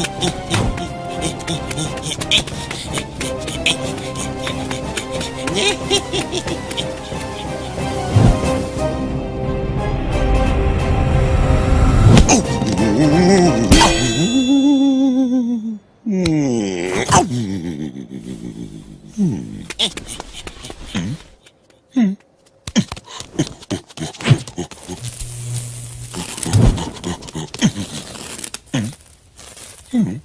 嗯嗯 Mm-hmm.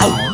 Oh.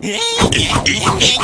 네?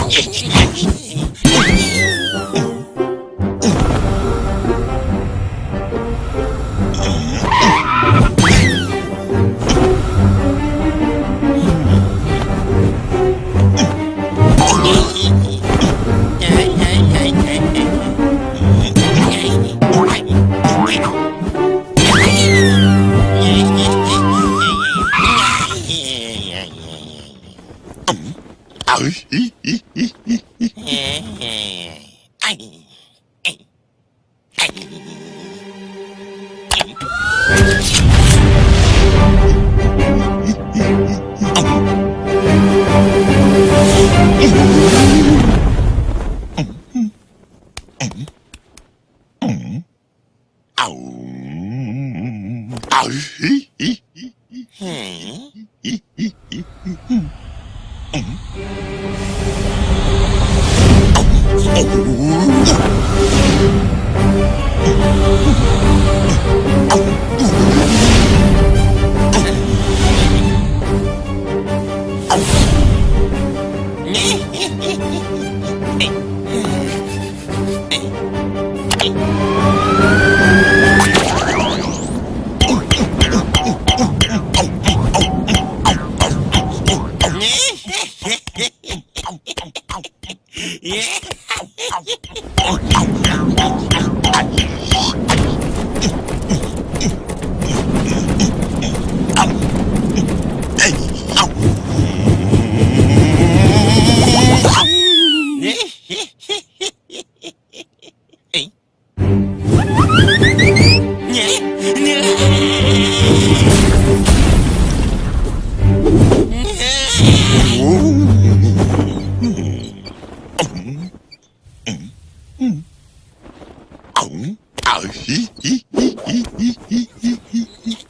Hmm. 呜。 아우 아우 히히히히히히히히히